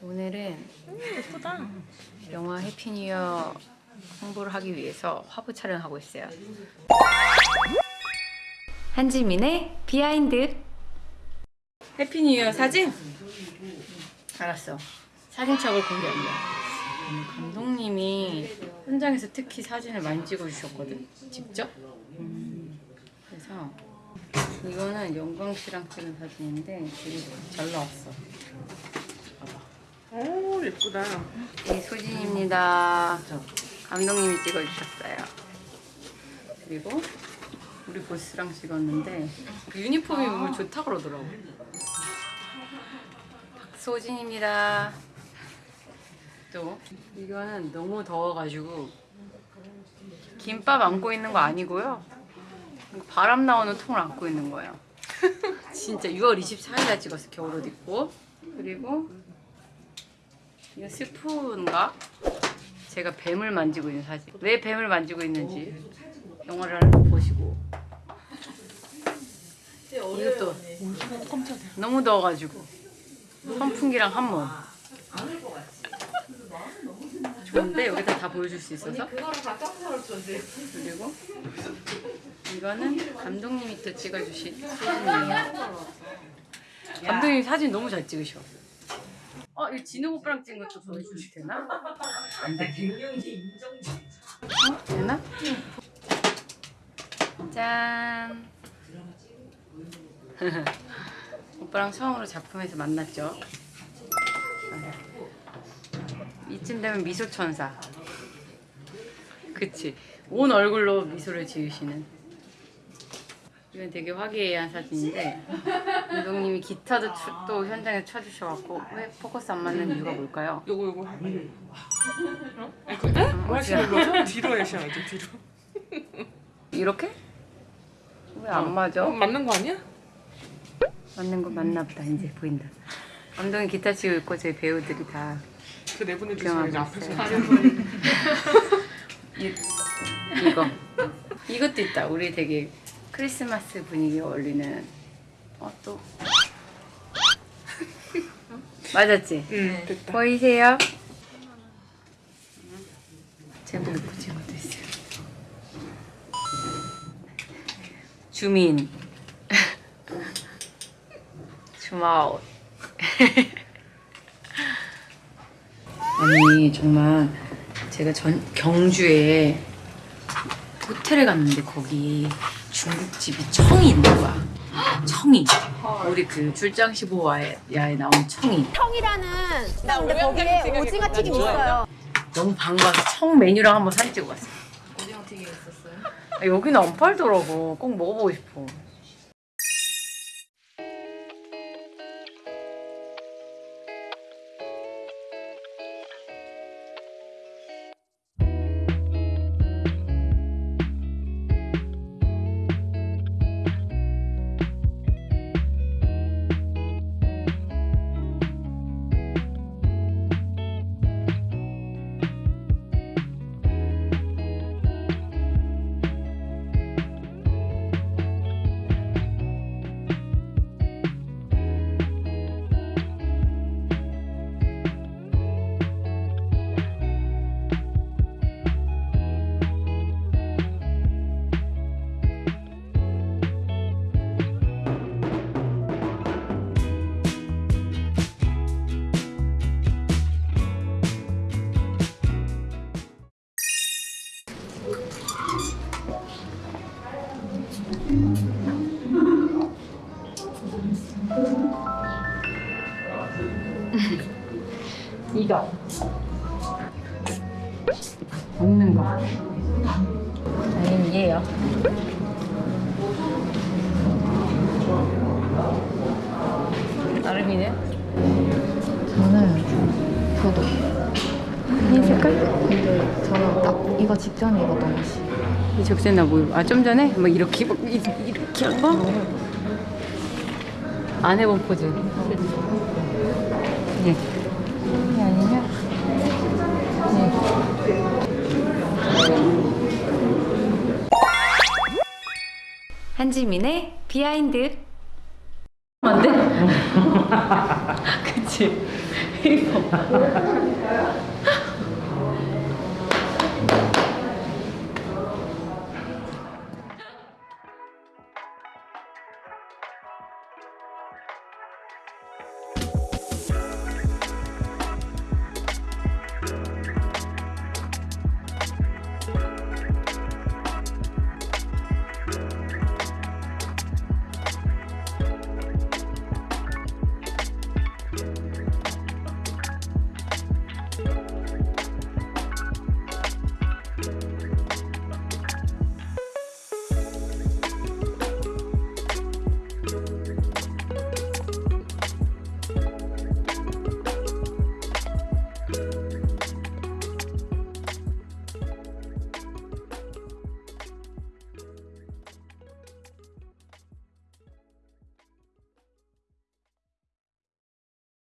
오늘은 예쁘다. 영화 해피 뉴 이어 홍보를 하기 위해서 화보 촬영하고 있어요. 한지민의 비하인드. 해피 뉴 이어 사진? 알았어. 사진첩을 공개합니다. 음, 감독님이 현장에서 특히 사진을 많이 찍어주셨거든. 직접. 음, 그래서 이거는 영광 씨랑 찍은 사진인데 되게 잘 나왔어. 오 예쁘다. 이 소진입니다. 감독님이 찍어주셨어요. 그리고 우리 보스랑 찍었는데 그 유니폼이 너무 좋다 그러더라고. 박소진입니다. 또 이거는 너무 더워가지고 김밥 안고 있는 거 아니고요. 바람 나오는 통을 안고 있는 거예요. 진짜 6월 24일에 찍었어 겨울옷 입고 그리고 이거 스푼가? 제가 뱀을 만지고 있는 사진. 왜 뱀을 만지고 있는지 영화를 보시고. 이것도 너무 더워가지고 선풍기랑 한 몸. 좋은데 여기다 다 보여줄 수 있어서. 그리고 이거는 감독님이 또 찍어주신 사진이에요. 감독님 사진 너무 잘 찍으셔. 어, 이 진우 오빠랑 찍은 것도 보여주면 되나? 안 돼. 어? 되나? 짠. 오빠랑 처음으로 작품에서 만났죠. 이쯤 되면 미소천사. 그치. 온 얼굴로 미소를 지으시는. 이건 되게 화기애애한 사진인데 감독님이 기타도 추- 또 현장에 쳐주셔갖고 왜 포커스 안 맞는 이유가 뭘까요? 요거 요거. 어? 그 에? 뭐 하시는 거죠? 뒤로 하셔야죠 뒤로. 이렇게? 왜 안 맞아? 어, 맞는 거 아니야? 맞는 거 맞나 보다 이제 보인다 감독님 기타 치고 있고 저희 배우들이 다 그 내보내주세요 이제 구경하고 앞에서. 있어요 이, 이거 이것도 있다 우리 되게 크리스마스 분위기 어울리는 어 또 맞았지? 응 됐다. 보이세요? 제목 붙인 것도 있어요. 주민 주마옷 아니 정말 제가 전 경주에 호텔에 갔는데 거기 중국집이 청이 있는 거야 청이 우리 그 출장 15화에 나온 청이 청이라는 나 근데 거기에 오징어 튀김 있어요. 너무 반가워서 청 메뉴랑 한번 사진 찍어 봤어. 오징어 튀김 있었어요? 여기는 안 팔더라고. 꼭 먹어보고 싶어. 이거. 먹는 거. 아니면 얘요. 나름이네. 저는 저도 흰 색깔? 근데 저는 딱 이거 직전에 입었던 옷이 이 적세 나 뭐, 아, 좀 전에? 막 이렇게, 막 이- 이렇게 한 거? 안 해본 포즈. 예. 이게 아니냐? 예. 한지민의 비하인드. 안 돼? 그치? 페이퍼.